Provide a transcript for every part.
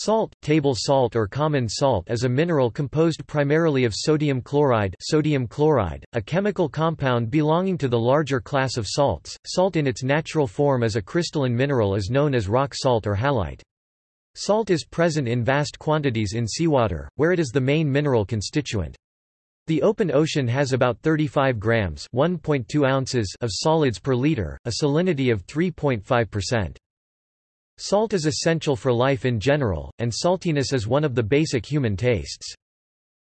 Salt, table salt or common salt is a mineral composed primarily of sodium chloride, sodium chloride, a chemical compound belonging to the larger class of salts. Salt in its natural form as a crystalline mineral is known as rock salt or halite. Salt is present in vast quantities in seawater, where it is the main mineral constituent. The open ocean has about 35 grams (1.2 ounces) of solids per liter, a salinity of 3.5%. Salt is essential for life in general, and saltiness is one of the basic human tastes.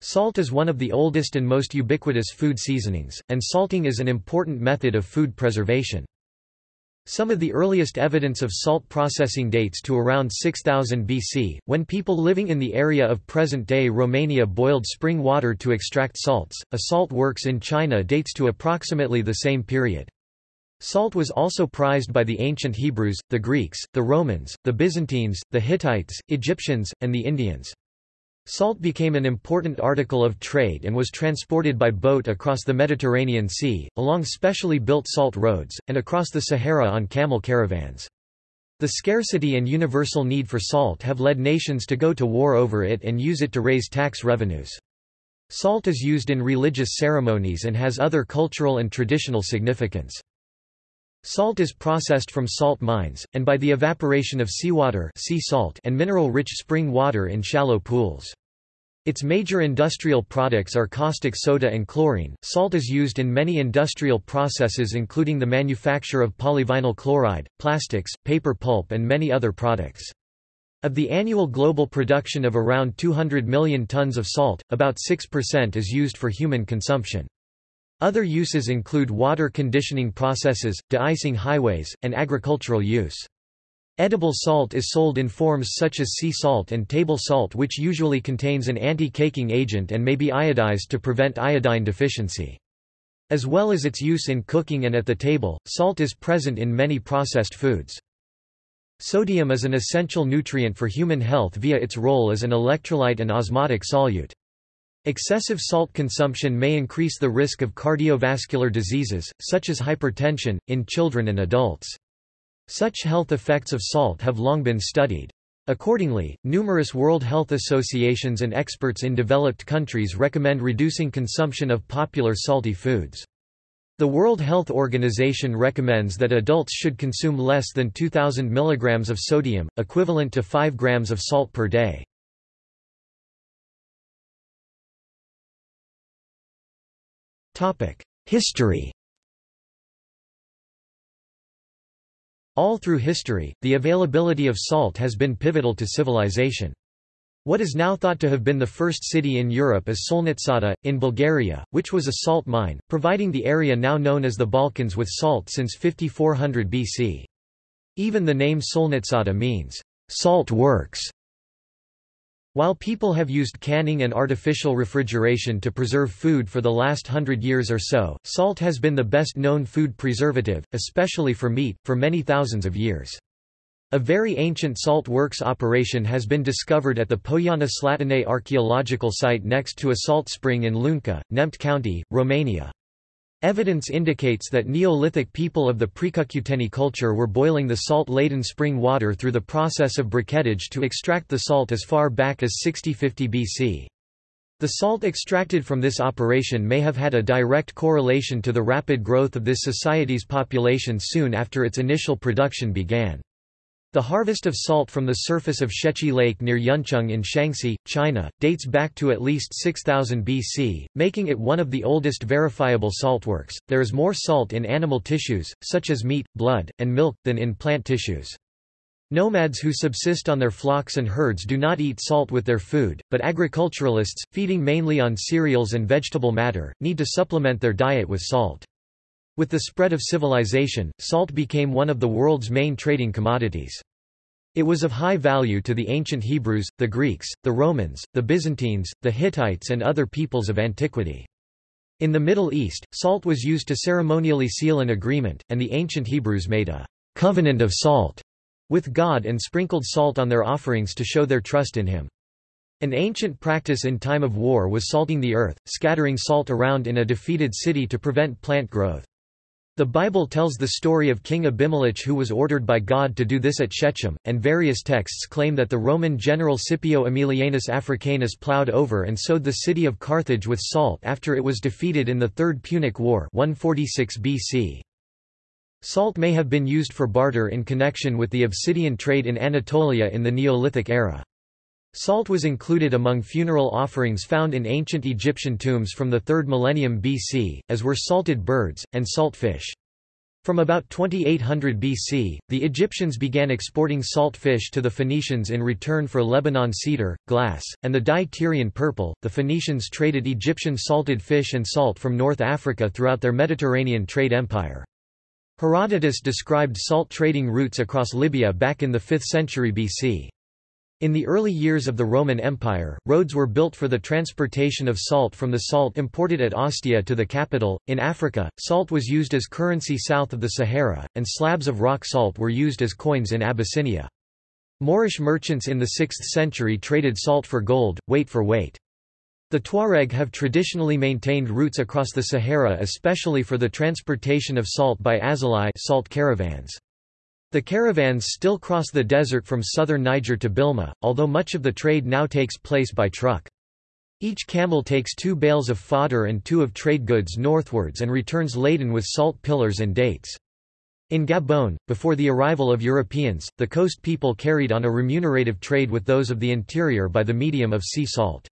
Salt is one of the oldest and most ubiquitous food seasonings, and salting is an important method of food preservation. Some of the earliest evidence of salt processing dates to around 6000 BC, when people living in the area of present-day Romania boiled spring water to extract salts. A salt works in China dates to approximately the same period. Salt was also prized by the ancient Hebrews, the Greeks, the Romans, the Byzantines, the Hittites, Egyptians, and the Indians. Salt became an important article of trade and was transported by boat across the Mediterranean Sea, along specially built salt roads, and across the Sahara on camel caravans. The scarcity and universal need for salt have led nations to go to war over it and use it to raise tax revenues. Salt is used in religious ceremonies and has other cultural and traditional significance. Salt is processed from salt mines, and by the evaporation of seawater sea salt and mineral-rich spring water in shallow pools. Its major industrial products are caustic soda and chlorine. Salt is used in many industrial processes including the manufacture of polyvinyl chloride, plastics, paper pulp and many other products. Of the annual global production of around 200 million tons of salt, about 6% is used for human consumption. Other uses include water conditioning processes, de-icing highways, and agricultural use. Edible salt is sold in forms such as sea salt and table salt which usually contains an anti-caking agent and may be iodized to prevent iodine deficiency. As well as its use in cooking and at the table, salt is present in many processed foods. Sodium is an essential nutrient for human health via its role as an electrolyte and osmotic solute. Excessive salt consumption may increase the risk of cardiovascular diseases, such as hypertension, in children and adults. Such health effects of salt have long been studied. Accordingly, numerous World Health Associations and experts in developed countries recommend reducing consumption of popular salty foods. The World Health Organization recommends that adults should consume less than 2000 mg of sodium, equivalent to 5 grams of salt per day. History All through history, the availability of salt has been pivotal to civilization. What is now thought to have been the first city in Europe is Solnitsata, in Bulgaria, which was a salt mine, providing the area now known as the Balkans with salt since 5400 BC. Even the name Solnitsata means, salt works, while people have used canning and artificial refrigeration to preserve food for the last hundred years or so, salt has been the best known food preservative, especially for meat, for many thousands of years. A very ancient salt works operation has been discovered at the Poiana Slatinei archaeological site next to a salt spring in Lunca, Neamt County, Romania. Evidence indicates that Neolithic people of the Precucuteni culture were boiling the salt-laden spring water through the process of briquettage to extract the salt as far back as 6050 BC. The salt extracted from this operation may have had a direct correlation to the rapid growth of this society's population soon after its initial production began. The harvest of salt from the surface of Xiechi Lake near Yuncheng in Shanxi, China, dates back to at least 6000 BC, making it one of the oldest verifiable saltworks. There is more salt in animal tissues, such as meat, blood, and milk, than in plant tissues. Nomads who subsist on their flocks and herds do not eat salt with their food, but agriculturalists, feeding mainly on cereals and vegetable matter, need to supplement their diet with salt. With the spread of civilization, salt became one of the world's main trading commodities. It was of high value to the ancient Hebrews, the Greeks, the Romans, the Byzantines, the Hittites and other peoples of antiquity. In the Middle East, salt was used to ceremonially seal an agreement, and the ancient Hebrews made a covenant of salt with God and sprinkled salt on their offerings to show their trust in him. An ancient practice in time of war was salting the earth, scattering salt around in a defeated city to prevent plant growth. The Bible tells the story of King Abimelech who was ordered by God to do this at Shechem, and various texts claim that the Roman general Scipio Aemilianus Africanus plowed over and sowed the city of Carthage with salt after it was defeated in the Third Punic War 146 BC. Salt may have been used for barter in connection with the obsidian trade in Anatolia in the Neolithic era. Salt was included among funeral offerings found in ancient Egyptian tombs from the 3rd millennium BC, as were salted birds, and salt fish. From about 2800 BC, the Egyptians began exporting salt fish to the Phoenicians in return for Lebanon cedar, glass, and the dye Tyrian purple. The Phoenicians traded Egyptian salted fish and salt from North Africa throughout their Mediterranean trade empire. Herodotus described salt trading routes across Libya back in the 5th century BC. In the early years of the Roman Empire, roads were built for the transportation of salt from the salt imported at Ostia to the capital. In Africa, salt was used as currency south of the Sahara, and slabs of rock salt were used as coins in Abyssinia. Moorish merchants in the 6th century traded salt for gold, weight for weight. The Tuareg have traditionally maintained routes across the Sahara especially for the transportation of salt by azalai salt caravans. The caravans still cross the desert from southern Niger to Bilma, although much of the trade now takes place by truck. Each camel takes two bales of fodder and two of trade goods northwards and returns laden with salt pillars and dates. In Gabon, before the arrival of Europeans, the coast people carried on a remunerative trade with those of the interior by the medium of sea salt.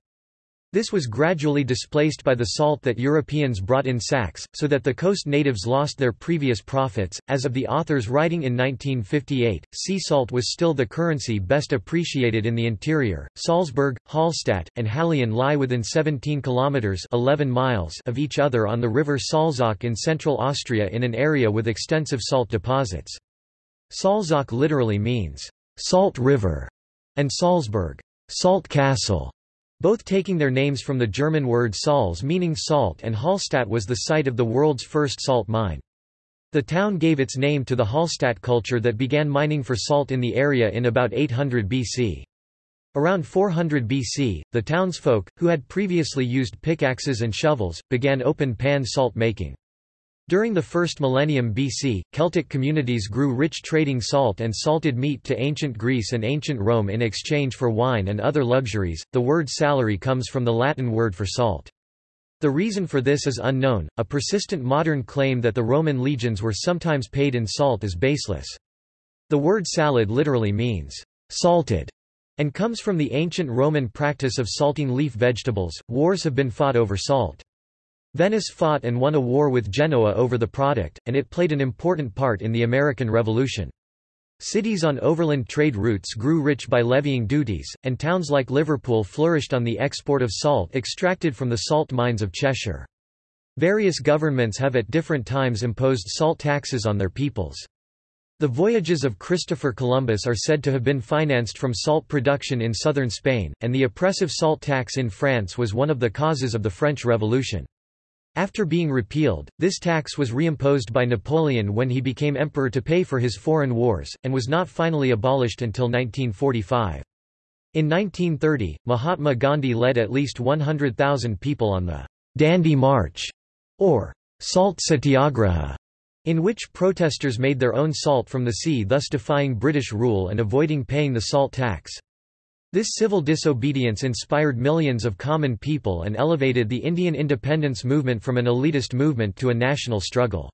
This was gradually displaced by the salt that Europeans brought in sacks, so that the coast natives lost their previous profits. As of the author's writing in 1958, sea salt was still the currency best appreciated in the interior. Salzburg, Hallstatt, and Hallein lie within 17 kilometers (11 miles) of each other on the river Salzach in central Austria in an area with extensive salt deposits. Salzach literally means salt river, and Salzburg, salt castle both taking their names from the German word Salz meaning salt and Hallstatt was the site of the world's first salt mine. The town gave its name to the Hallstatt culture that began mining for salt in the area in about 800 BC. Around 400 BC, the townsfolk, who had previously used pickaxes and shovels, began open-pan salt making. During the first millennium BC, Celtic communities grew rich trading salt and salted meat to ancient Greece and ancient Rome in exchange for wine and other luxuries. The word salary comes from the Latin word for salt. The reason for this is unknown. A persistent modern claim that the Roman legions were sometimes paid in salt is baseless. The word salad literally means salted and comes from the ancient Roman practice of salting leaf vegetables. Wars have been fought over salt. Venice fought and won a war with Genoa over the product, and it played an important part in the American Revolution. Cities on overland trade routes grew rich by levying duties, and towns like Liverpool flourished on the export of salt extracted from the salt mines of Cheshire. Various governments have at different times imposed salt taxes on their peoples. The voyages of Christopher Columbus are said to have been financed from salt production in southern Spain, and the oppressive salt tax in France was one of the causes of the French Revolution. After being repealed, this tax was reimposed by Napoleon when he became emperor to pay for his foreign wars, and was not finally abolished until 1945. In 1930, Mahatma Gandhi led at least 100,000 people on the Dandi March, or Salt Satyagraha, in which protesters made their own salt from the sea thus defying British rule and avoiding paying the salt tax. This civil disobedience inspired millions of common people and elevated the Indian independence movement from an elitist movement to a national struggle.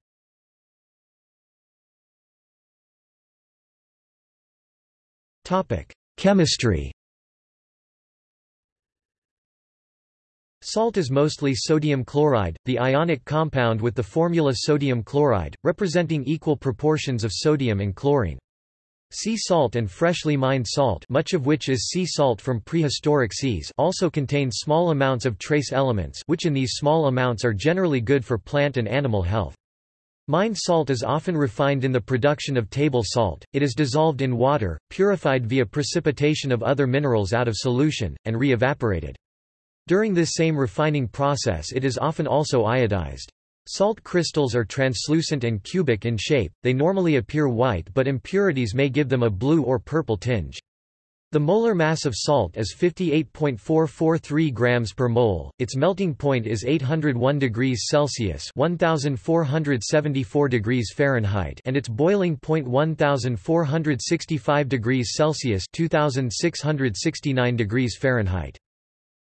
Chemistry Salt is mostly sodium chloride, the ionic compound with the formula sodium chloride, representing equal proportions of sodium and chlorine. Sea salt and freshly mined salt much of which is sea salt from prehistoric seas also contain small amounts of trace elements which in these small amounts are generally good for plant and animal health. Mined salt is often refined in the production of table salt, it is dissolved in water, purified via precipitation of other minerals out of solution, and re-evaporated. During this same refining process it is often also iodized. Salt crystals are translucent and cubic in shape, they normally appear white but impurities may give them a blue or purple tinge. The molar mass of salt is 58.443 grams per mole. Its melting point is 801 degrees Celsius (1474 degrees Fahrenheit) and its boiling point 1465 degrees Celsius (2669 degrees Fahrenheit).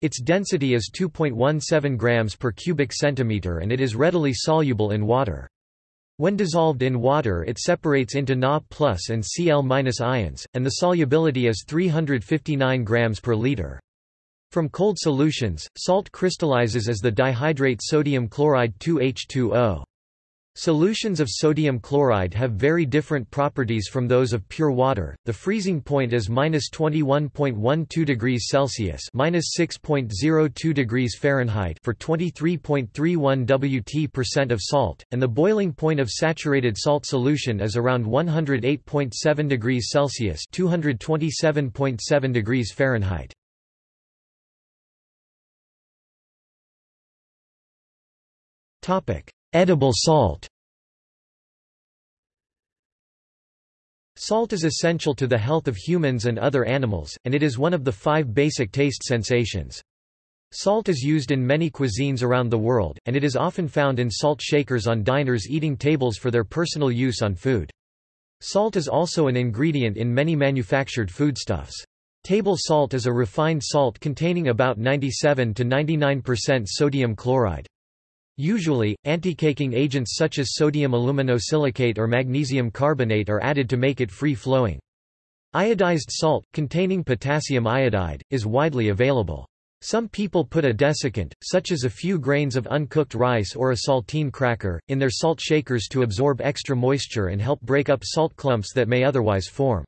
Its density is 2.17 grams per cubic centimeter and it is readily soluble in water. When dissolved in water it separates into Na plus and Cl ions, and the solubility is 359 grams per liter. From cold solutions, salt crystallizes as the dihydrate sodium chloride 2H2O. Solutions of sodium chloride have very different properties from those of pure water. The freezing point is -21.12 degrees Celsius (-6.02 degrees Fahrenheit) for 23.31 Wt percent of salt, and the boiling point of saturated salt solution is around 108.7 degrees Celsius (227.7 degrees Fahrenheit). Topic: Edible salt Salt is essential to the health of humans and other animals, and it is one of the five basic taste sensations. Salt is used in many cuisines around the world, and it is often found in salt shakers on diners eating tables for their personal use on food. Salt is also an ingredient in many manufactured foodstuffs. Table salt is a refined salt containing about 97 to 99% sodium chloride. Usually, anticaking agents such as sodium aluminosilicate or magnesium carbonate are added to make it free-flowing. Iodized salt, containing potassium iodide, is widely available. Some people put a desiccant, such as a few grains of uncooked rice or a saltine cracker, in their salt shakers to absorb extra moisture and help break up salt clumps that may otherwise form.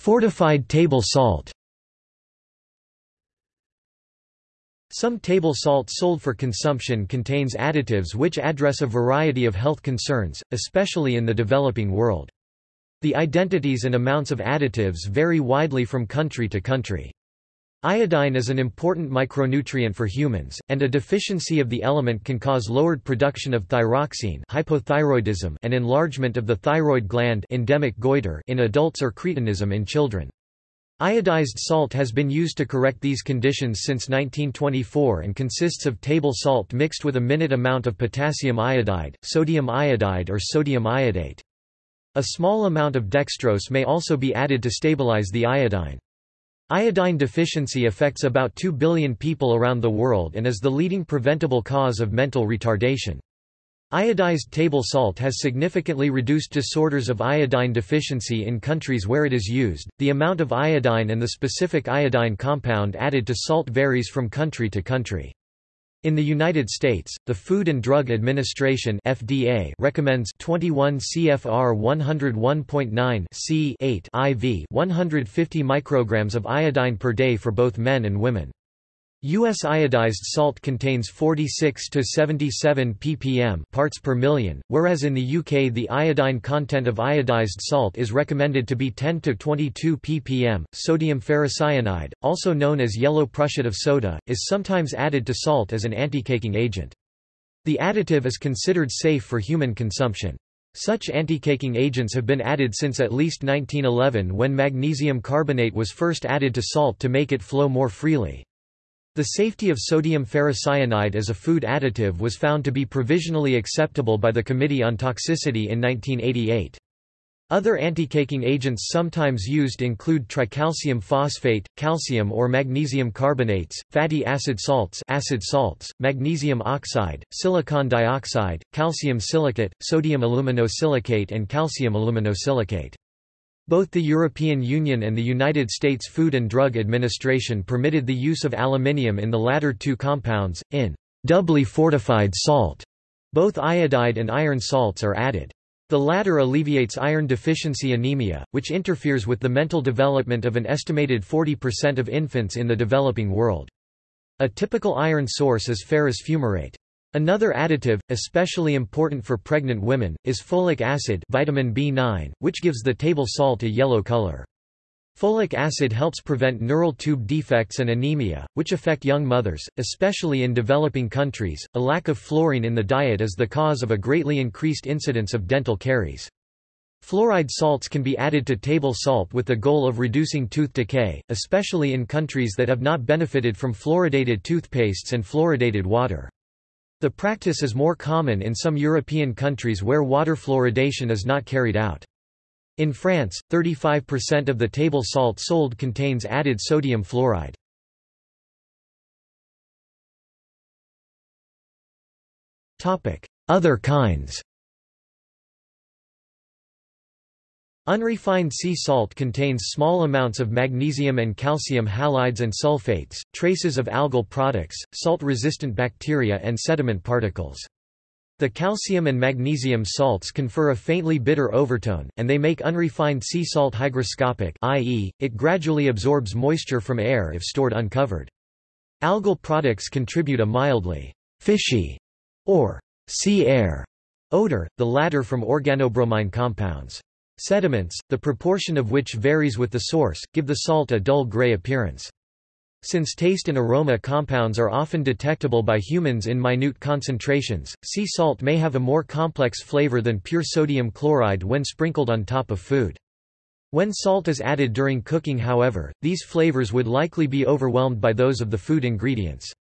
Fortified table salt Some table salt sold for consumption contains additives which address a variety of health concerns, especially in the developing world. The identities and amounts of additives vary widely from country to country. Iodine is an important micronutrient for humans, and a deficiency of the element can cause lowered production of thyroxine hypothyroidism and enlargement of the thyroid gland endemic goiter in adults or cretinism in children. Iodized salt has been used to correct these conditions since 1924 and consists of table salt mixed with a minute amount of potassium iodide, sodium iodide or sodium iodate. A small amount of dextrose may also be added to stabilize the iodine. Iodine deficiency affects about 2 billion people around the world and is the leading preventable cause of mental retardation. Iodized table salt has significantly reduced disorders of iodine deficiency in countries where it is used. The amount of iodine and the specific iodine compound added to salt varies from country to country. In the United States, the Food and Drug Administration (FDA) recommends 21 CFR 101.9 C8 IV 150 micrograms of iodine per day for both men and women. U.S. iodized salt contains 46 to 77 ppm parts per million, whereas in the UK the iodine content of iodized salt is recommended to be 10 to 22 ppm. Sodium ferrocyanide, also known as yellow prussiate of soda, is sometimes added to salt as an anti-caking agent. The additive is considered safe for human consumption. Such anti-caking agents have been added since at least 1911 when magnesium carbonate was first added to salt to make it flow more freely. The safety of sodium ferrocyanide as a food additive was found to be provisionally acceptable by the Committee on Toxicity in 1988. Other anticaking agents sometimes used include tricalcium phosphate, calcium or magnesium carbonates, fatty acid salts, acid salts, magnesium oxide, silicon dioxide, calcium silicate, sodium aluminosilicate and calcium aluminosilicate. Both the European Union and the United States Food and Drug Administration permitted the use of aluminium in the latter two compounds, in doubly fortified salt. Both iodide and iron salts are added. The latter alleviates iron deficiency anemia, which interferes with the mental development of an estimated 40% of infants in the developing world. A typical iron source is ferrous fumarate. Another additive, especially important for pregnant women, is folic acid vitamin B9, which gives the table salt a yellow color. Folic acid helps prevent neural tube defects and anemia, which affect young mothers, especially in developing countries. A lack of fluorine in the diet is the cause of a greatly increased incidence of dental caries. Fluoride salts can be added to table salt with the goal of reducing tooth decay, especially in countries that have not benefited from fluoridated toothpastes and fluoridated water. The practice is more common in some European countries where water fluoridation is not carried out. In France, 35% of the table salt sold contains added sodium fluoride. Other kinds Unrefined sea salt contains small amounts of magnesium and calcium halides and sulfates, traces of algal products, salt-resistant bacteria and sediment particles. The calcium and magnesium salts confer a faintly bitter overtone, and they make unrefined sea salt hygroscopic i.e., it gradually absorbs moisture from air if stored uncovered. Algal products contribute a mildly fishy or sea air odor, the latter from organobromine compounds. Sediments, the proportion of which varies with the source, give the salt a dull gray appearance. Since taste and aroma compounds are often detectable by humans in minute concentrations, sea salt may have a more complex flavor than pure sodium chloride when sprinkled on top of food. When salt is added during cooking however, these flavors would likely be overwhelmed by those of the food ingredients.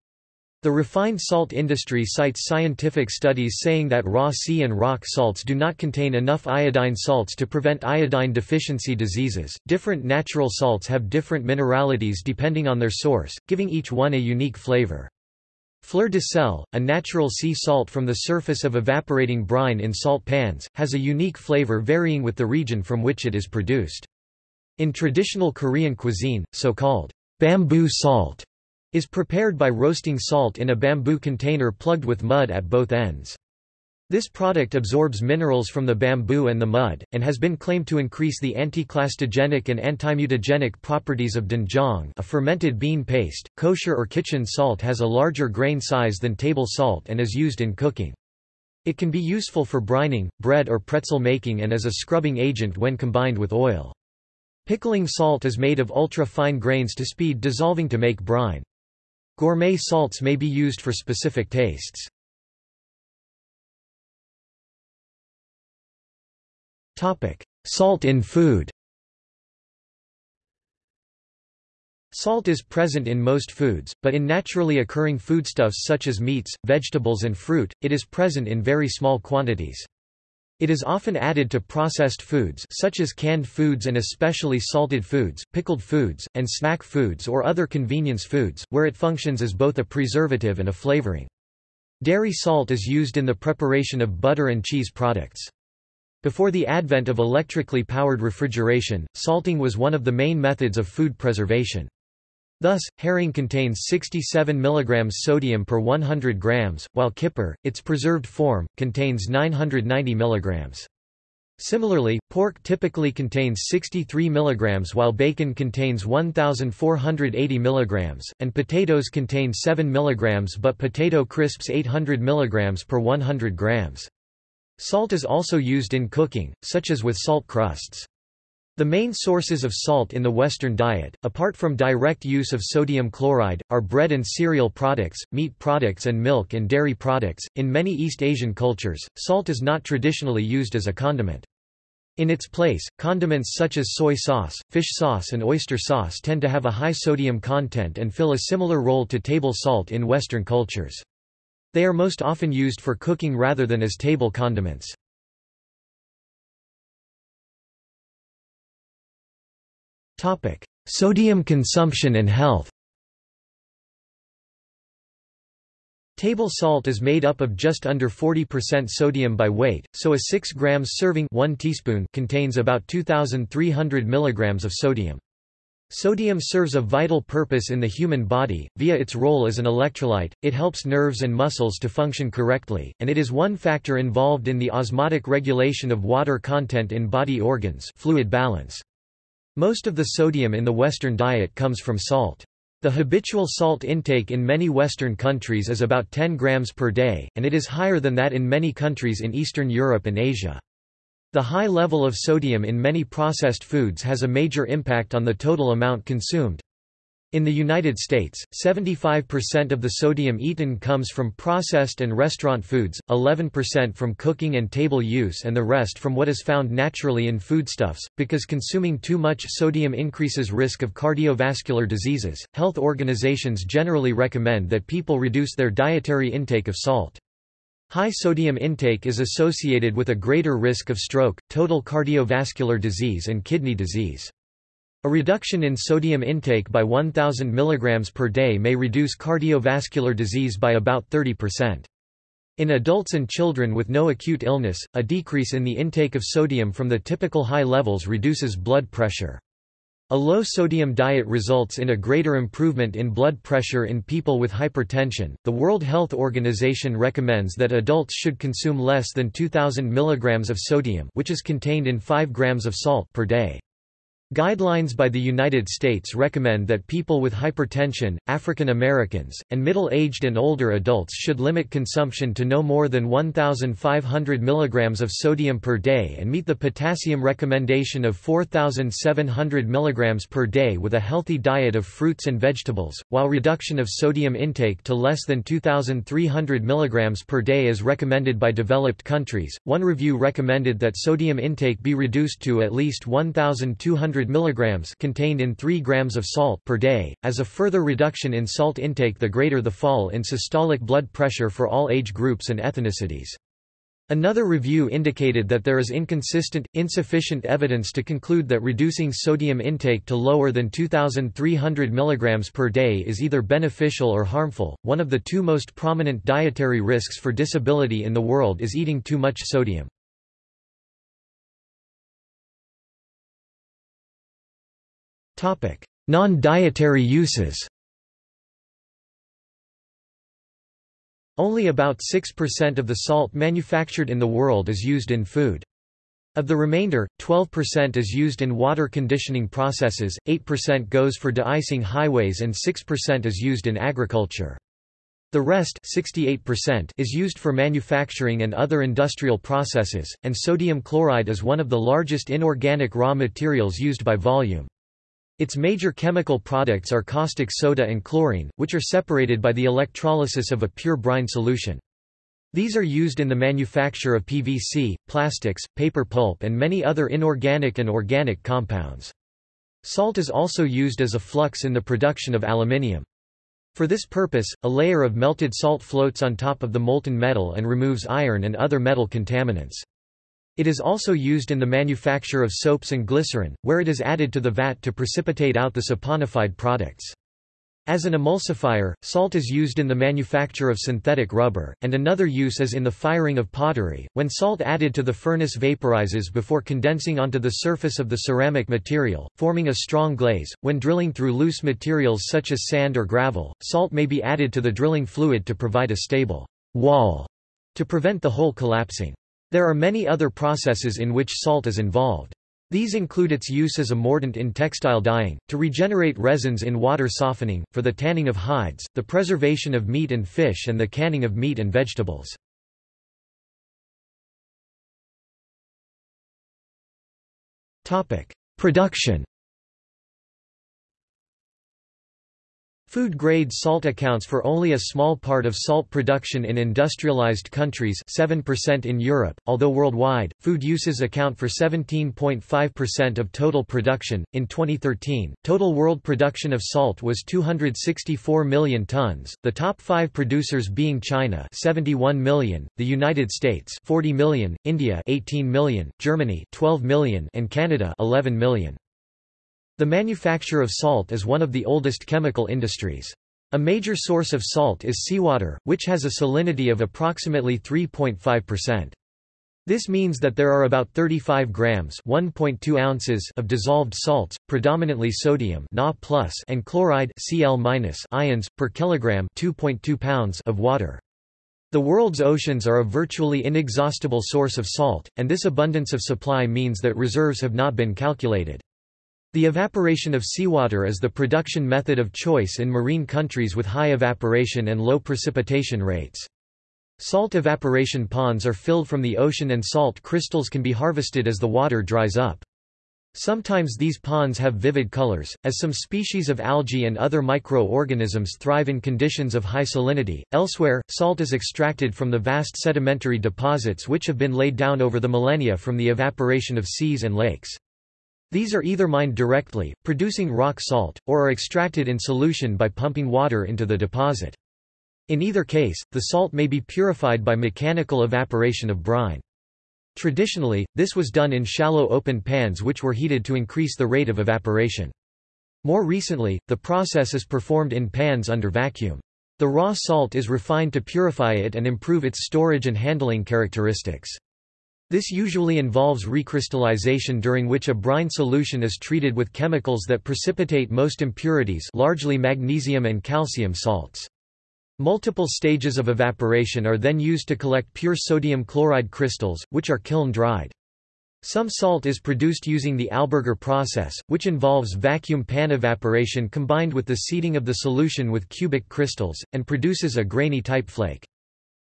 The refined salt industry cites scientific studies saying that raw sea and rock salts do not contain enough iodine salts to prevent iodine deficiency diseases. Different natural salts have different mineralities depending on their source, giving each one a unique flavor. Fleur de sel, a natural sea salt from the surface of evaporating brine in salt pans, has a unique flavor varying with the region from which it is produced. In traditional Korean cuisine, so-called bamboo salt is prepared by roasting salt in a bamboo container plugged with mud at both ends. This product absorbs minerals from the bamboo and the mud, and has been claimed to increase the anticlastogenic and antimutagenic properties of doenjang a fermented bean paste. Kosher or kitchen salt has a larger grain size than table salt and is used in cooking. It can be useful for brining, bread or pretzel making and as a scrubbing agent when combined with oil. Pickling salt is made of ultra-fine grains to speed dissolving to make brine. Gourmet salts may be used for specific tastes. Salt in food Salt is present in most foods, but in naturally occurring foodstuffs such as meats, vegetables and fruit, it is present in very small quantities. It is often added to processed foods such as canned foods and especially salted foods, pickled foods, and snack foods or other convenience foods, where it functions as both a preservative and a flavoring. Dairy salt is used in the preparation of butter and cheese products. Before the advent of electrically powered refrigeration, salting was one of the main methods of food preservation. Thus, herring contains 67 mg sodium per 100 grams, while kipper, its preserved form, contains 990 mg. Similarly, pork typically contains 63 mg while bacon contains 1480 mg, and potatoes contain 7 mg but potato crisps 800 mg per 100 grams. Salt is also used in cooking, such as with salt crusts. The main sources of salt in the Western diet, apart from direct use of sodium chloride, are bread and cereal products, meat products, and milk and dairy products. In many East Asian cultures, salt is not traditionally used as a condiment. In its place, condiments such as soy sauce, fish sauce, and oyster sauce tend to have a high sodium content and fill a similar role to table salt in Western cultures. They are most often used for cooking rather than as table condiments. Topic: Sodium consumption and health. Table salt is made up of just under 40% sodium by weight, so a 6 grams serving 1 teaspoon contains about 2,300 mg of sodium. Sodium serves a vital purpose in the human body, via its role as an electrolyte, it helps nerves and muscles to function correctly, and it is one factor involved in the osmotic regulation of water content in body organs fluid balance. Most of the sodium in the Western diet comes from salt. The habitual salt intake in many Western countries is about 10 grams per day, and it is higher than that in many countries in Eastern Europe and Asia. The high level of sodium in many processed foods has a major impact on the total amount consumed. In the United States, 75% of the sodium eaten comes from processed and restaurant foods, 11% from cooking and table use and the rest from what is found naturally in foodstuffs. Because consuming too much sodium increases risk of cardiovascular diseases, health organizations generally recommend that people reduce their dietary intake of salt. High sodium intake is associated with a greater risk of stroke, total cardiovascular disease and kidney disease. A reduction in sodium intake by 1000 mg per day may reduce cardiovascular disease by about 30%. In adults and children with no acute illness, a decrease in the intake of sodium from the typical high levels reduces blood pressure. A low sodium diet results in a greater improvement in blood pressure in people with hypertension. The World Health Organization recommends that adults should consume less than 2000 mg of sodium, which is contained in 5 grams of salt per day. Guidelines by the United States recommend that people with hypertension, African Americans, and middle-aged and older adults should limit consumption to no more than 1,500 mg of sodium per day and meet the potassium recommendation of 4,700 mg per day with a healthy diet of fruits and vegetables, while reduction of sodium intake to less than 2,300 mg per day is recommended by developed countries. One review recommended that sodium intake be reduced to at least 1,200 100 mg contained in 3 grams of salt per day. As a further reduction in salt intake the greater the fall in systolic blood pressure for all age groups and ethnicities. Another review indicated that there is inconsistent, insufficient evidence to conclude that reducing sodium intake to lower than 2,300 mg per day is either beneficial or harmful. One of the two most prominent dietary risks for disability in the world is eating too much sodium. Non-dietary uses Only about 6% of the salt manufactured in the world is used in food. Of the remainder, 12% is used in water conditioning processes, 8% goes for de-icing highways and 6% is used in agriculture. The rest 68% is used for manufacturing and other industrial processes, and sodium chloride is one of the largest inorganic raw materials used by volume. Its major chemical products are caustic soda and chlorine, which are separated by the electrolysis of a pure brine solution. These are used in the manufacture of PVC, plastics, paper pulp and many other inorganic and organic compounds. Salt is also used as a flux in the production of aluminium. For this purpose, a layer of melted salt floats on top of the molten metal and removes iron and other metal contaminants. It is also used in the manufacture of soaps and glycerin, where it is added to the vat to precipitate out the saponified products. As an emulsifier, salt is used in the manufacture of synthetic rubber, and another use is in the firing of pottery, when salt added to the furnace vaporizes before condensing onto the surface of the ceramic material, forming a strong glaze. When drilling through loose materials such as sand or gravel, salt may be added to the drilling fluid to provide a stable wall to prevent the hole collapsing. There are many other processes in which salt is involved. These include its use as a mordant in textile dyeing, to regenerate resins in water softening, for the tanning of hides, the preservation of meat and fish and the canning of meat and vegetables. Production Food-grade salt accounts for only a small part of salt production in industrialized countries 7% in Europe, although worldwide, food uses account for 17.5% of total production. In 2013, total world production of salt was 264 million tons, the top five producers being China 71 million, the United States 40 million, India 18 million, Germany 12 million and Canada 11 million. The manufacture of salt is one of the oldest chemical industries. A major source of salt is seawater, which has a salinity of approximately 3.5%. This means that there are about 35 grams (1.2 ounces) of dissolved salts, predominantly sodium Na and chloride Cl ions per kilogram (2.2 pounds) of water. The world's oceans are a virtually inexhaustible source of salt, and this abundance of supply means that reserves have not been calculated. The evaporation of seawater is the production method of choice in marine countries with high evaporation and low precipitation rates. Salt evaporation ponds are filled from the ocean and salt crystals can be harvested as the water dries up. Sometimes these ponds have vivid colors, as some species of algae and other micro-organisms thrive in conditions of high salinity. Elsewhere, salt is extracted from the vast sedimentary deposits which have been laid down over the millennia from the evaporation of seas and lakes. These are either mined directly, producing rock salt, or are extracted in solution by pumping water into the deposit. In either case, the salt may be purified by mechanical evaporation of brine. Traditionally, this was done in shallow open pans which were heated to increase the rate of evaporation. More recently, the process is performed in pans under vacuum. The raw salt is refined to purify it and improve its storage and handling characteristics. This usually involves recrystallization during which a brine solution is treated with chemicals that precipitate most impurities largely magnesium and calcium salts. Multiple stages of evaporation are then used to collect pure sodium chloride crystals, which are kiln-dried. Some salt is produced using the Alberger process, which involves vacuum pan evaporation combined with the seeding of the solution with cubic crystals, and produces a grainy type flake.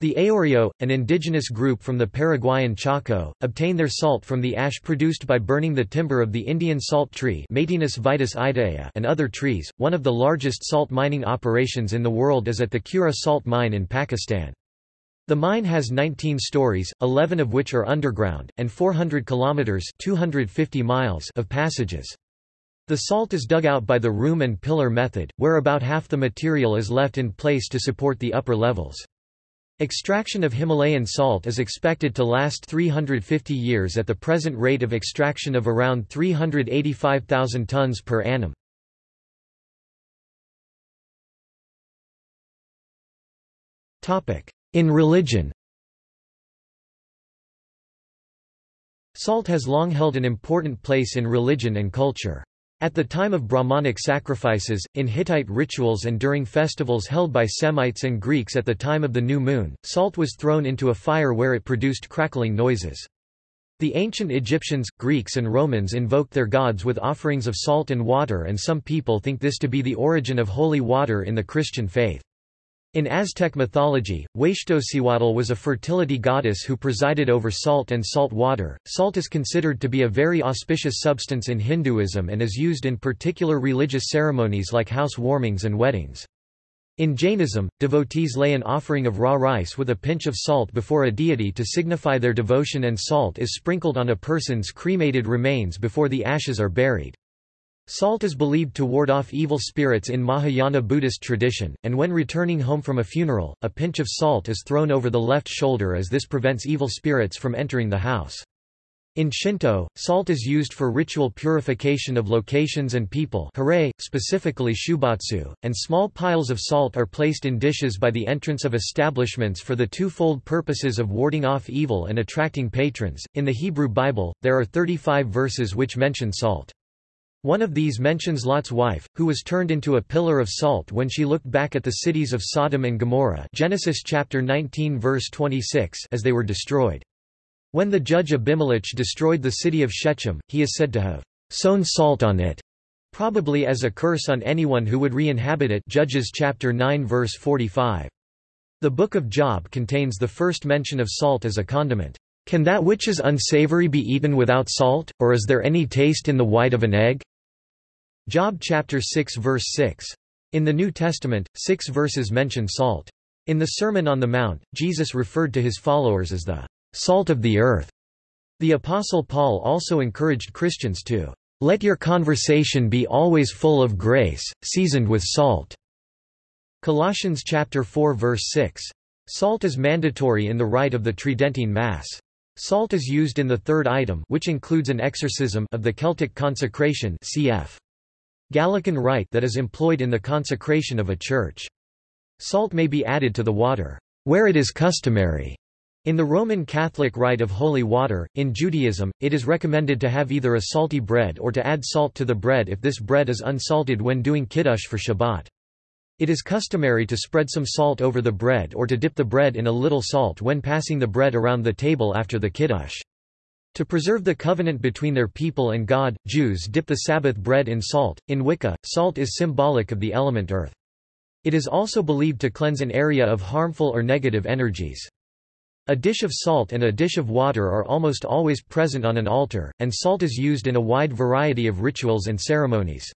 The Ayoreo, an indigenous group from the Paraguayan Chaco, obtain their salt from the ash produced by burning the timber of the Indian salt tree vitis idaea and other trees. One of the largest salt mining operations in the world is at the Khewra salt mine in Pakistan. The mine has 19 stories, 11 of which are underground, and 400 kilometers (250 miles) of passages. The salt is dug out by the room and pillar method, where about half the material is left in place to support the upper levels. Extraction of Himalayan salt is expected to last 350 years at the present rate of extraction of around 385,000 tons per annum. In religion Salt has long held an important place in religion and culture. At the time of Brahmanic sacrifices, in Hittite rituals and during festivals held by Semites and Greeks at the time of the new moon, salt was thrown into a fire where it produced crackling noises. The ancient Egyptians, Greeks and Romans invoked their gods with offerings of salt and water and some people think this to be the origin of holy water in the Christian faith. In Aztec mythology, Huixtocihuatl was a fertility goddess who presided over salt and salt water. Salt is considered to be a very auspicious substance in Hinduism and is used in particular religious ceremonies like house warmings and weddings. In Jainism, devotees lay an offering of raw rice with a pinch of salt before a deity to signify their devotion and salt is sprinkled on a person's cremated remains before the ashes are buried. Salt is believed to ward off evil spirits in Mahayana Buddhist tradition, and when returning home from a funeral, a pinch of salt is thrown over the left shoulder as this prevents evil spirits from entering the house. In Shinto, salt is used for ritual purification of locations and people hare, specifically shubatsu, and small piles of salt are placed in dishes by the entrance of establishments for the twofold purposes of warding off evil and attracting patrons. In the Hebrew Bible, there are 35 verses which mention salt. One of these mentions Lot's wife, who was turned into a pillar of salt when she looked back at the cities of Sodom and Gomorrah Genesis chapter 19 verse 26 as they were destroyed. When the judge Abimelech destroyed the city of Shechem, he is said to have sown salt on it, probably as a curse on anyone who would re-inhabit it Judges chapter 9 verse 45. The Book of Job contains the first mention of salt as a condiment. Can that which is unsavory be eaten without salt, or is there any taste in the white of an egg? Job chapter 6 verse 6. In the New Testament, six verses mention salt. In the Sermon on the Mount, Jesus referred to his followers as the salt of the earth. The Apostle Paul also encouraged Christians to let your conversation be always full of grace, seasoned with salt. Colossians chapter 4 verse 6. Salt is mandatory in the rite of the Tridentine Mass. Salt is used in the third item which includes an exorcism of the Celtic consecration cf. Gallican rite that is employed in the consecration of a church. Salt may be added to the water, where it is customary. In the Roman Catholic rite of holy water, in Judaism, it is recommended to have either a salty bread or to add salt to the bread if this bread is unsalted when doing kiddush for Shabbat. It is customary to spread some salt over the bread or to dip the bread in a little salt when passing the bread around the table after the kiddush. To preserve the covenant between their people and God, Jews dip the Sabbath bread in salt. In Wicca, salt is symbolic of the element earth. It is also believed to cleanse an area of harmful or negative energies. A dish of salt and a dish of water are almost always present on an altar, and salt is used in a wide variety of rituals and ceremonies.